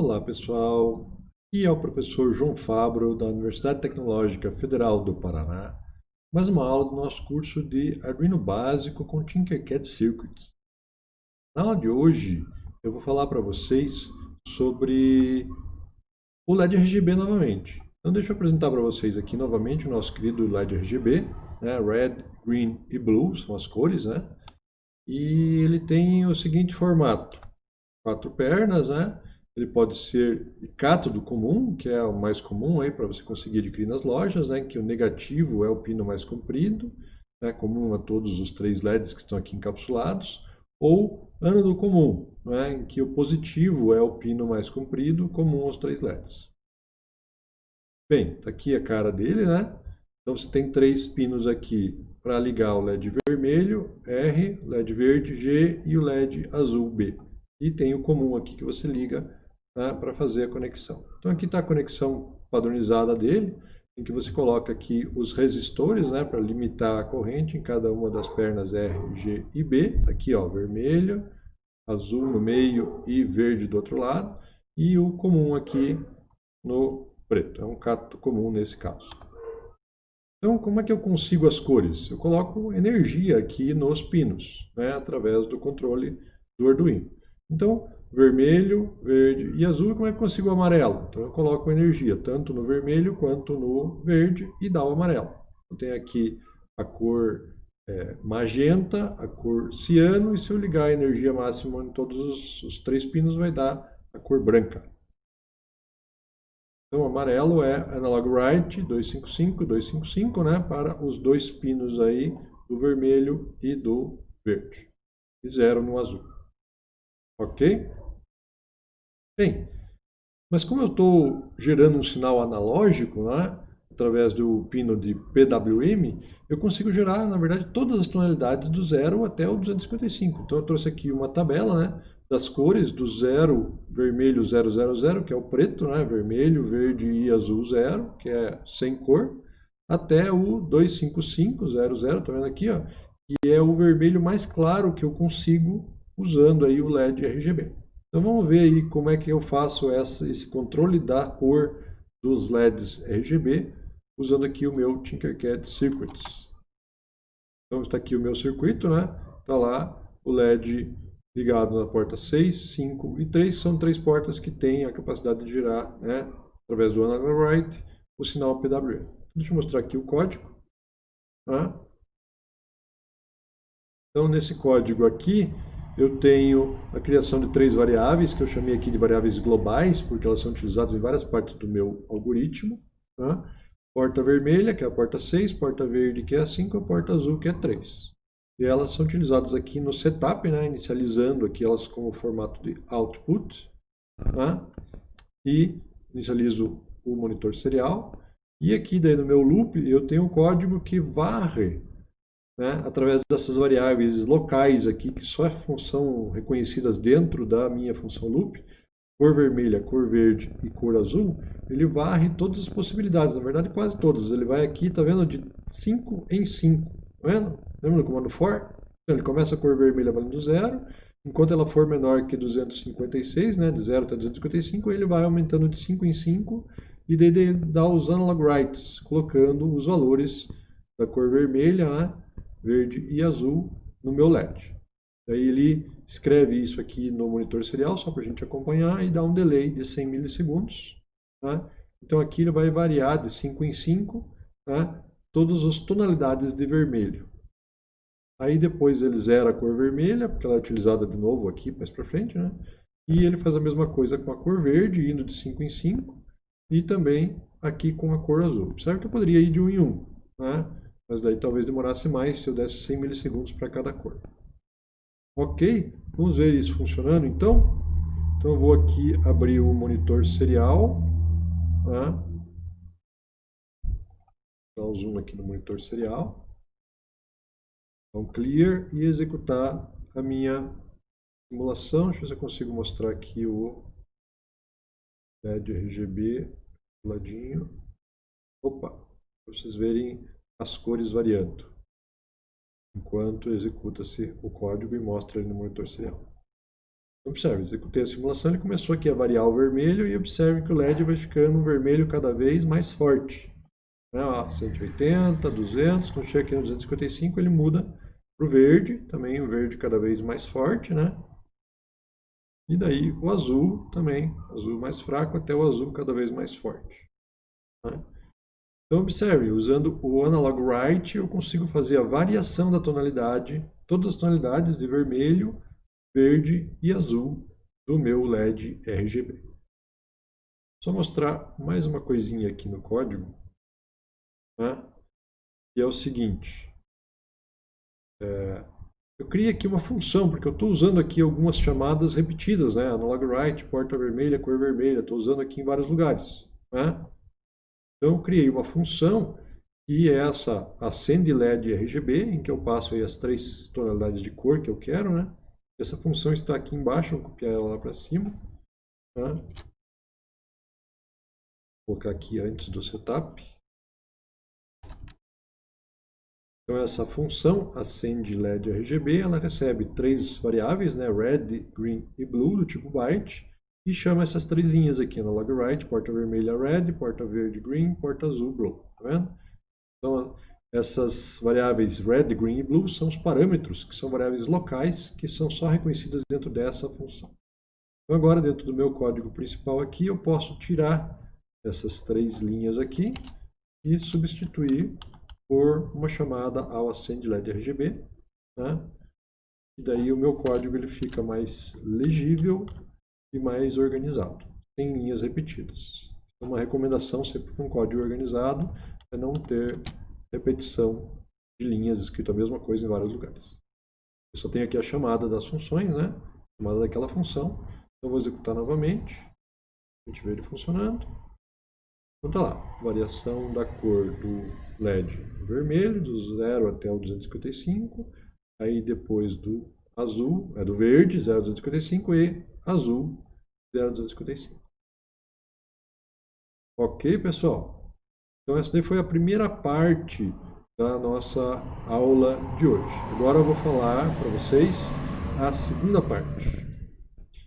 Olá pessoal, aqui é o professor João Fabro da Universidade Tecnológica Federal do Paraná, mais uma aula do nosso curso de Arduino Básico com Tinkercad Circuits. Na aula de hoje eu vou falar para vocês sobre o LED RGB novamente. Então deixa eu apresentar para vocês aqui novamente o nosso querido LED RGB, né? Red, Green e Blue são as cores, né? E ele tem o seguinte formato, quatro pernas, né? Ele pode ser cátodo comum, que é o mais comum aí para você conseguir adquirir nas lojas, né? Que o negativo é o pino mais comprido, né? comum a todos os três LEDs que estão aqui encapsulados, ou ânodo comum, né? em que o positivo é o pino mais comprido, comum aos três LEDs. Bem, está aqui a cara dele, né? Então você tem três pinos aqui para ligar o LED vermelho, R, LED verde, G e o LED azul, B. E tem o comum aqui que você liga né, para fazer a conexão. Então aqui está a conexão padronizada dele, em que você coloca aqui os resistores né, para limitar a corrente em cada uma das pernas R, G e B. Tá aqui, ó, vermelho, azul no meio e verde do outro lado. E o comum aqui no preto. É um cato comum nesse caso. Então, como é que eu consigo as cores? Eu coloco energia aqui nos pinos, né, através do controle do Arduino. Então, vermelho, verde e azul, como é que consigo o amarelo? Então, eu coloco energia tanto no vermelho quanto no verde e dá o amarelo. Eu tenho aqui a cor é, magenta, a cor ciano, e se eu ligar a energia máxima em todos os, os três pinos, vai dar a cor branca. Então, amarelo é analog write 255, 255, né, para os dois pinos aí do vermelho e do verde. E zero no azul. Ok? Bem, mas como eu estou gerando um sinal analógico, né, através do pino de PWM, eu consigo gerar, na verdade, todas as tonalidades do 0 até o 255. Então eu trouxe aqui uma tabela, né, das cores do zero vermelho 000, que é o preto, né? vermelho, verde e azul zero, que é sem cor, até o 25500, tá vendo aqui, ó, que é o vermelho mais claro que eu consigo usando aí o LED RGB. Então vamos ver aí como é que eu faço essa, esse controle da cor dos LEDs RGB usando aqui o meu Tinkercad Circuits. Então está aqui o meu circuito, né? Está lá o LED ligado na porta 6, 5 e 3. São três portas que têm a capacidade de gerar, né, através do analog write, o sinal PWM. Deixa eu mostrar aqui o código. Tá? Então, nesse código aqui, eu tenho a criação de três variáveis, que eu chamei aqui de variáveis globais, porque elas são utilizadas em várias partes do meu algoritmo. Tá? Porta vermelha, que é a porta 6, porta verde, que é a 5, e a porta azul, que é 3. E elas são utilizadas aqui no setup, né, inicializando aqui elas como formato de output. Né, e inicializo o monitor serial. E aqui daí no meu loop eu tenho um código que varre né, através dessas variáveis locais aqui, que só são reconhecidas dentro da minha função loop, cor vermelha, cor verde e cor azul, ele varre todas as possibilidades, na verdade quase todas. Ele vai aqui, tá vendo, de 5 em 5, tá vendo? Lembra do comando for? Então, ele começa a cor vermelha valendo zero, enquanto ela for menor que 256, né, de 0 até 255, ele vai aumentando de 5 em 5 e daí dá os analog writes, colocando os valores da cor vermelha, né, verde e azul no meu LED. Daí ele escreve isso aqui no monitor serial, só para a gente acompanhar, e dá um delay de 100 milissegundos. Né? Então aqui ele vai variar de 5 em 5 né, todas as tonalidades de vermelho. Aí depois ele zera a cor vermelha, porque ela é utilizada de novo aqui mais para frente, né? E ele faz a mesma coisa com a cor verde, indo de 5 em 5, e também aqui com a cor azul. Observe que eu poderia ir de 1 um em 1, um, né? Mas daí talvez demorasse mais se eu desse 100 milissegundos para cada cor. Ok, vamos ver isso funcionando então. Então eu vou aqui abrir o monitor serial. Né? Dar um zoom aqui no monitor serial. Então, clear e executar a minha simulação. Deixa eu ver se eu consigo mostrar aqui o LED RGB do ladinho. Opa, para vocês verem as cores variando. Enquanto executa-se o código e mostra ele no monitor serial. Observe, executei a simulação, ele começou aqui a variar o vermelho e observe que o LED vai ficando um vermelho cada vez mais forte. Né? Ó, 180, 200, quando chega aqui no 255 ele muda para o verde, também o verde cada vez mais forte, né? E daí o azul também, azul mais fraco até o azul cada vez mais forte. Né? Então observe, usando o Analog Write eu consigo fazer a variação da tonalidade, todas as tonalidades de vermelho, verde e azul do meu LED RGB. Só mostrar mais uma coisinha aqui no código, né? que é o seguinte. É, eu criei aqui uma função, porque eu estou usando aqui algumas chamadas repetidas, né? Analog Write, porta vermelha, cor vermelha, estou usando aqui em vários lugares. Né? Então eu criei uma função que é essa acende LED RGB, em que eu passo as três tonalidades de cor que eu quero, né? Essa função está aqui embaixo, vou copiar ela lá para cima. Tá? Vou colocar aqui antes do setup. Então essa função acende LED RGB, ela recebe três variáveis, né, red, green e blue do tipo byte, e chama essas três linhas aqui, analog write, porta vermelha red, porta verde green, porta azul blue, tá vendo? Então essas variáveis red, green e blue são os parâmetros, que são variáveis locais, que são só reconhecidas dentro dessa função. Então agora, dentro do meu código principal aqui, eu posso tirar essas três linhas aqui e substituir por uma chamada ao acend LED RGB. Né? E daí o meu código ele fica mais legível e mais organizado, sem linhas repetidas. Então, uma recomendação sempre para um código organizado é não ter repetição de linhas escrito a mesma coisa em vários lugares. Eu só tenho aqui a chamada das funções, né? A chamada daquela função. Então, vou executar novamente. A gente vê ele funcionando. Então tá lá, variação da cor do LED vermelho, do 0 até o 255. Aí depois do azul, é do verde, 0,255 e azul, 0,255. Ok, pessoal? Então essa daí foi a primeira parte da nossa aula de hoje. Agora eu vou falar para vocês a segunda parte.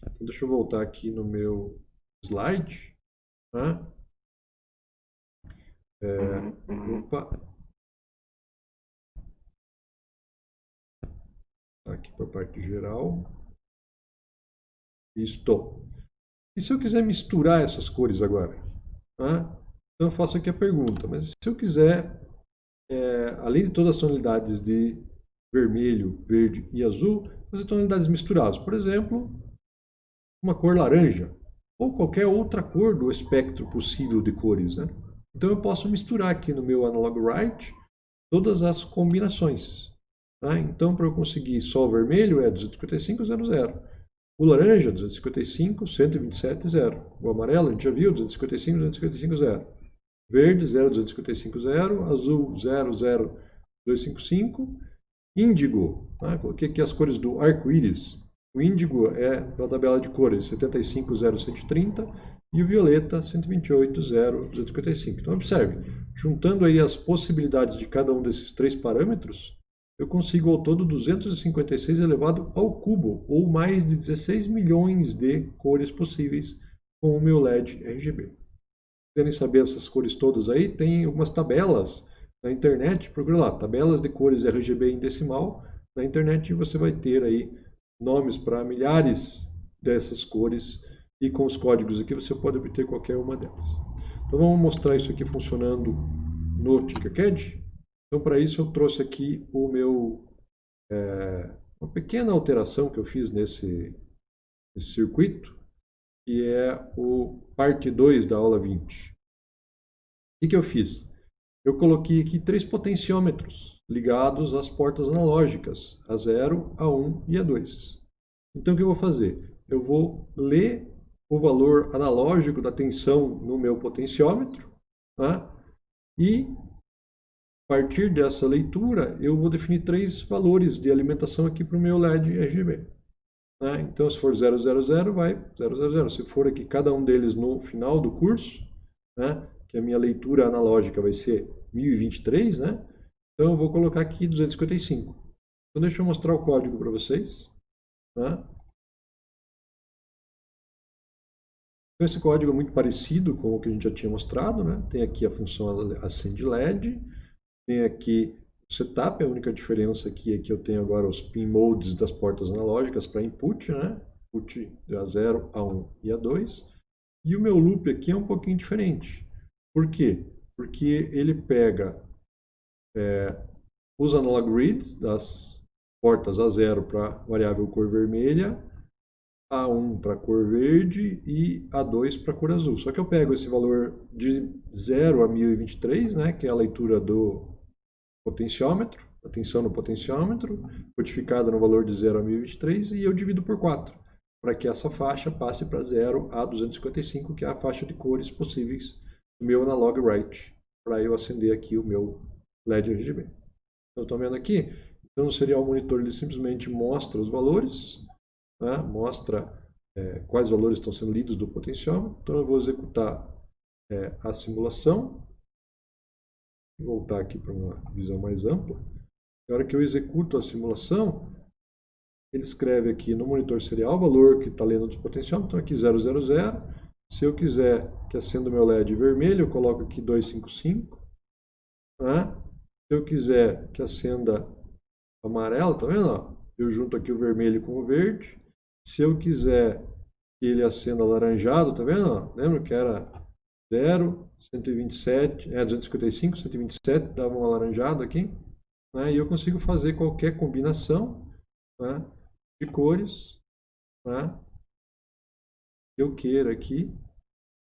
Então, deixa eu voltar aqui no meu slide. Tá? É, opa. Tá aqui para a parte geral. Estou. E se eu quiser misturar essas cores agora? Tá? Então eu faço aqui a pergunta, mas se eu quiser, é, além de todas as tonalidades de vermelho, verde e azul, fazer tonalidades misturadas. Por exemplo, uma cor laranja, ou qualquer outra cor do espectro possível de cores. Né? Então eu posso misturar aqui no meu Analog Write todas as combinações. Tá? Então para eu conseguir só vermelho é 255,00. O laranja, 255, 127, 0. O amarelo, a gente já viu, 255, 255, 0 verde 02550, azul 00255, índigo, tá? coloquei aqui as cores do arco-íris. O índigo é pela tabela de cores 750, e o violeta 128,0255. Então observe, juntando aí as possibilidades de cada um desses três parâmetros, eu consigo ao todo 256 elevado ao cubo, ou mais de 16 milhões de cores possíveis com o meu LED RGB quiserem saber essas cores todas aí, tem algumas tabelas na internet, procura lá, tabelas de cores RGB em decimal, na internet você vai ter aí nomes para milhares dessas cores e com os códigos aqui você pode obter qualquer uma delas. Então vamos mostrar isso aqui funcionando no Tinkercad. Então para isso eu trouxe aqui o meu é, uma pequena alteração que eu fiz nesse, nesse circuito que é o parte 2 da aula 20. O que, que eu fiz? Eu coloquei aqui três potenciômetros ligados às portas analógicas, a 0, a 1 e a 2. Então o que eu vou fazer? Eu vou ler o valor analógico da tensão no meu potenciômetro tá? e a partir dessa leitura eu vou definir três valores de alimentação aqui para o meu LED RGB. Né? Então, se for 000, vai 000. Se for aqui cada um deles no final do curso, né? que a minha leitura analógica vai ser 1023, né? então eu vou colocar aqui 255. Então, deixa eu mostrar o código para vocês. Né? Então, esse código é muito parecido com o que a gente já tinha mostrado. Né? Tem aqui a função acende LED, tem aqui o setup, a única diferença aqui é que eu tenho agora os pin modes das portas analógicas para input, né? input de A0, A1 e A2. E o meu loop aqui é um pouquinho diferente. Por quê? Porque ele pega é, os analog reads das portas A0 para variável cor vermelha, A1 para cor verde e A2 para cor azul. Só que eu pego esse valor de 0 a 1023, né, que é a leitura do potenciômetro, a tensão no potenciômetro, codificada no valor de 0 a 1023, e eu divido por 4, para que essa faixa passe para 0 a 255, que é a faixa de cores possíveis do meu analog write, para eu acender aqui o meu LED RGB. Então, estão vendo aqui? Então, no serial monitor ele simplesmente mostra os valores, né? mostra é, quais valores estão sendo lidos do potenciômetro. Então, eu vou executar é, a simulação. Vou voltar aqui para uma visão mais ampla. Na hora que eu executo a simulação, ele escreve aqui no monitor serial o valor que está lendo do potenciômetro. Então, aqui 000. Se eu quiser que acenda o meu LED vermelho, eu coloco aqui 255. Né? Se eu quiser que acenda amarelo, tá vendo? Eu junto aqui o vermelho com o verde. Se eu quiser que ele acenda alaranjado, tá vendo? Lembra que era 0, 127, é 255, 127, dava um alaranjado aqui. Né? E eu consigo fazer qualquer combinação né? de cores né? que eu queira aqui,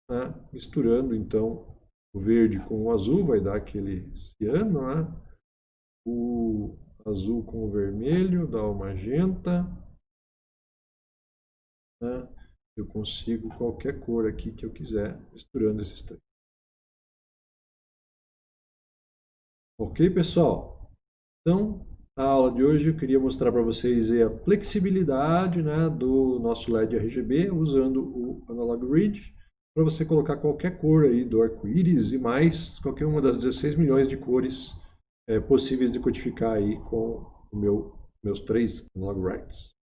né? misturando então o verde com o azul vai dar aquele ciano, né? O azul com o vermelho dá o magenta. Né? Eu consigo qualquer cor aqui que eu quiser, misturando esses três. Ok, pessoal? Então, a aula de hoje eu queria mostrar para vocês a flexibilidade né, do nosso LED RGB usando o Analog Read para você colocar qualquer cor aí do arco-íris e mais qualquer uma das 16 milhões de cores é, possíveis de codificar aí com o meu, meus três analog writes.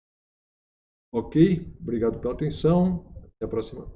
Ok? Obrigado pela atenção. Até a próxima.